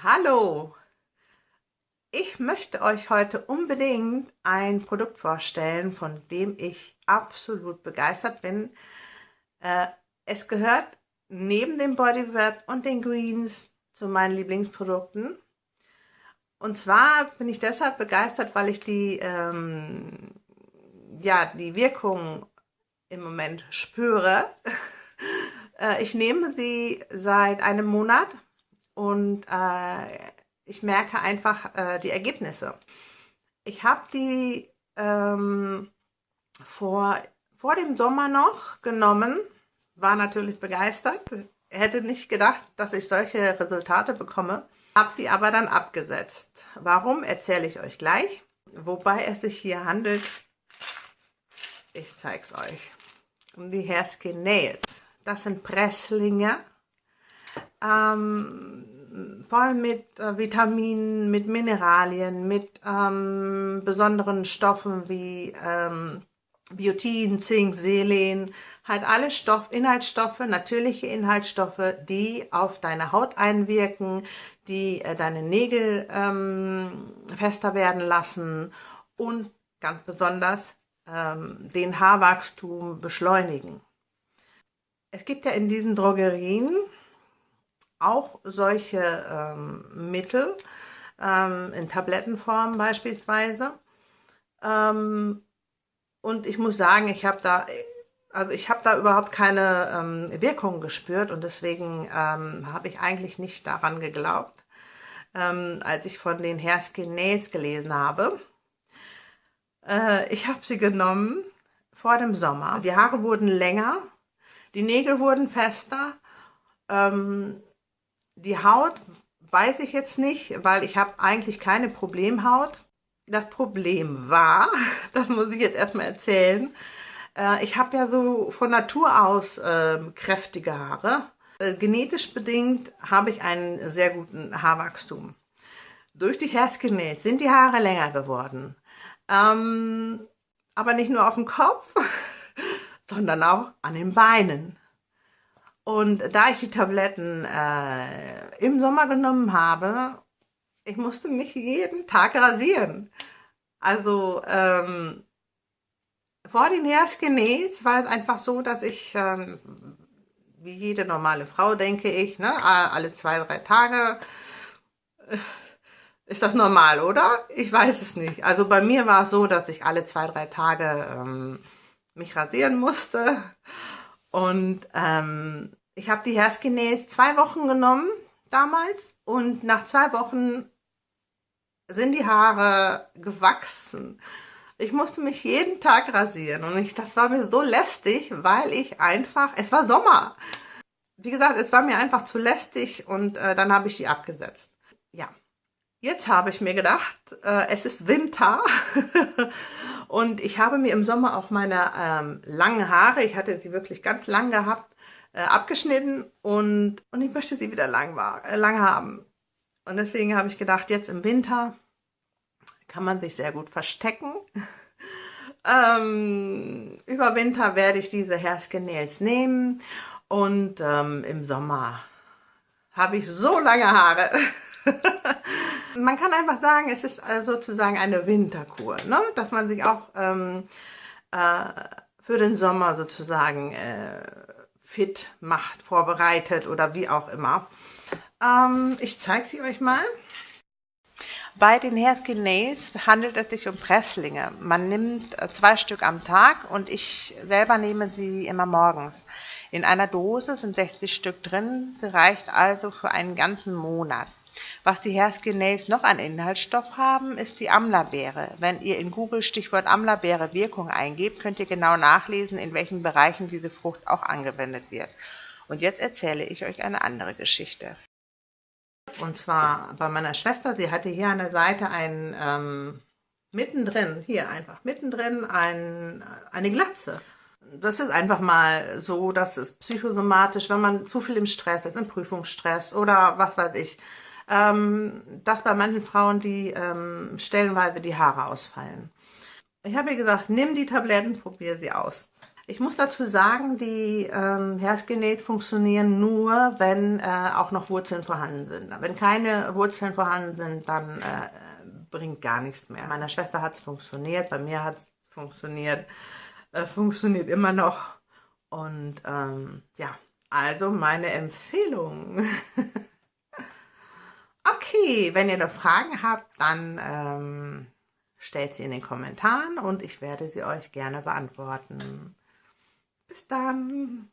Hallo! Ich möchte euch heute unbedingt ein Produkt vorstellen, von dem ich absolut begeistert bin. Äh, es gehört neben dem Bodywrap und den Greens zu meinen Lieblingsprodukten. Und zwar bin ich deshalb begeistert, weil ich die, ähm, ja, die Wirkung im Moment spüre. Äh, ich nehme sie seit einem Monat und äh, ich merke einfach äh, die Ergebnisse. Ich habe die ähm, vor, vor dem Sommer noch genommen, war natürlich begeistert, hätte nicht gedacht, dass ich solche Resultate bekomme, habe die aber dann abgesetzt. Warum, erzähle ich euch gleich. Wobei es sich hier handelt, ich zeige es euch, um die Hairskin Nails. Das sind Presslinge ähm, voll mit äh, Vitaminen, mit Mineralien, mit ähm, besonderen Stoffen wie ähm, Biotin, Zink, Selen, halt alle Stoff, Inhaltsstoffe, natürliche Inhaltsstoffe, die auf deine Haut einwirken, die äh, deine Nägel ähm, fester werden lassen und ganz besonders ähm, den Haarwachstum beschleunigen. Es gibt ja in diesen Drogerien auch solche ähm, Mittel, ähm, in Tablettenform beispielsweise. Ähm, und ich muss sagen, ich habe da, also ich habe da überhaupt keine ähm, Wirkung gespürt und deswegen ähm, habe ich eigentlich nicht daran geglaubt, ähm, als ich von den Hairskin Nails gelesen habe. Äh, ich habe sie genommen vor dem Sommer. Die Haare wurden länger, die Nägel wurden fester, ähm, die Haut weiß ich jetzt nicht, weil ich habe eigentlich keine Problemhaut. Das Problem war, das muss ich jetzt erstmal erzählen, äh, ich habe ja so von Natur aus äh, kräftige Haare. Äh, genetisch bedingt habe ich einen sehr guten Haarwachstum. Durch die Hairskin sind die Haare länger geworden. Ähm, aber nicht nur auf dem Kopf, sondern auch an den Beinen. Und da ich die Tabletten äh, im Sommer genommen habe, ich musste mich jeden Tag rasieren. Also ähm, vor den Hairskinnails war es einfach so, dass ich, ähm, wie jede normale Frau, denke ich, ne, alle zwei, drei Tage, äh, ist das normal, oder? Ich weiß es nicht. Also bei mir war es so, dass ich alle zwei, drei Tage ähm, mich rasieren musste. Und ähm, ich habe die Hairskinase zwei Wochen genommen damals und nach zwei Wochen sind die Haare gewachsen. Ich musste mich jeden Tag rasieren und ich, das war mir so lästig, weil ich einfach, es war Sommer. Wie gesagt, es war mir einfach zu lästig und äh, dann habe ich die abgesetzt. Ja, jetzt habe ich mir gedacht, äh, es ist Winter und ich habe mir im Sommer auch meine ähm, langen Haare, ich hatte sie wirklich ganz lang gehabt, äh, abgeschnitten und, und ich möchte sie wieder lang, war, äh, lang haben. Und deswegen habe ich gedacht, jetzt im Winter kann man sich sehr gut verstecken. ähm, über Winter werde ich diese Hairskin Nails nehmen und ähm, im Sommer habe ich so lange Haare. man kann einfach sagen, es ist äh, sozusagen eine Winterkur, ne? dass man sich auch ähm, äh, für den Sommer sozusagen äh, fit macht, vorbereitet oder wie auch immer. Ähm, ich zeige sie euch mal. Bei den Hairskin Nails handelt es sich um Presslinge. Man nimmt äh, zwei Stück am Tag und ich selber nehme sie immer morgens. In einer Dose sind 60 Stück drin, sie reicht also für einen ganzen Monat. Was die Hairskinails noch an Inhaltsstoff haben, ist die Amlerbeere. Wenn ihr in Google Stichwort Amlerbeere Wirkung eingebt, könnt ihr genau nachlesen, in welchen Bereichen diese Frucht auch angewendet wird. Und jetzt erzähle ich euch eine andere Geschichte. Und zwar bei meiner Schwester, sie hatte hier an der Seite ein, ähm, mittendrin, hier einfach, mittendrin ein, eine Glatze. Das ist einfach mal so, dass es psychosomatisch, wenn man zu viel im Stress ist, im Prüfungsstress oder was weiß ich, ähm, dass bei manchen Frauen die ähm, stellenweise die Haare ausfallen. Ich habe ihr gesagt, nimm die Tabletten, probier sie aus. Ich muss dazu sagen, die ähm, Herzgenät funktionieren nur, wenn äh, auch noch Wurzeln vorhanden sind. Wenn keine Wurzeln vorhanden sind, dann äh, bringt gar nichts mehr. Meiner Schwester hat es funktioniert, bei mir hat es funktioniert, äh, funktioniert immer noch. Und ähm, ja, also meine Empfehlung. wenn ihr noch Fragen habt, dann ähm, stellt sie in den Kommentaren und ich werde sie euch gerne beantworten. Bis dann.